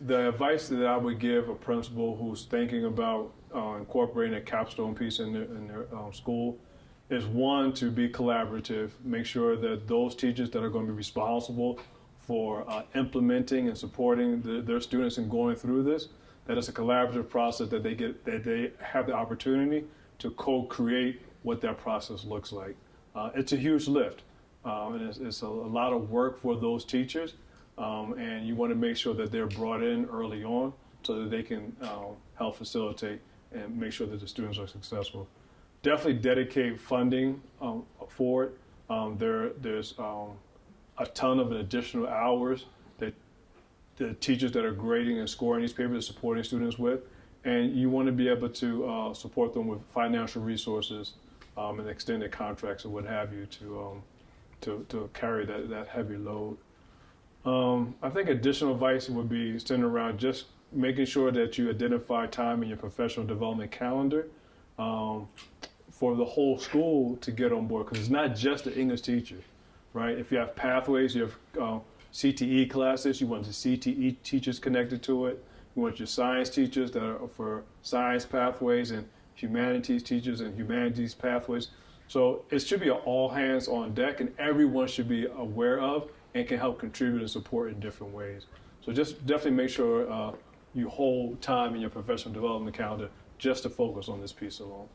The advice that I would give a principal who's thinking about uh, incorporating a capstone piece in their, in their um, school is one to be collaborative. Make sure that those teachers that are going to be responsible for uh, implementing and supporting the, their students and going through this, that it's a collaborative process that they get that they have the opportunity to co-create what that process looks like. Uh, it's a huge lift, um, and it's, it's a, a, lot of work for those teachers. Um, and you want to make sure that they're brought in early on so that they can uh, help facilitate and make sure that the students are successful. Definitely dedicate funding um, for it. Um, there, there's um, a ton of additional hours that the teachers that are grading and scoring these papers are supporting students with. And you want to be able to uh, support them with financial resources um, and extended contracts or what have you to, um, to, to carry that, that heavy load. Um, I think additional advice would be centered around just making sure that you identify time in your professional development calendar um, for the whole school to get on board because it's not just the English teacher, right? If you have pathways, you have uh, CTE classes, you want the CTE teachers connected to it. You want your science teachers that are for science pathways and humanities teachers and humanities pathways. So it should be an all hands on deck and everyone should be aware of and can help contribute and support in different ways. So just definitely make sure uh, you hold time in your professional development calendar just to focus on this piece alone.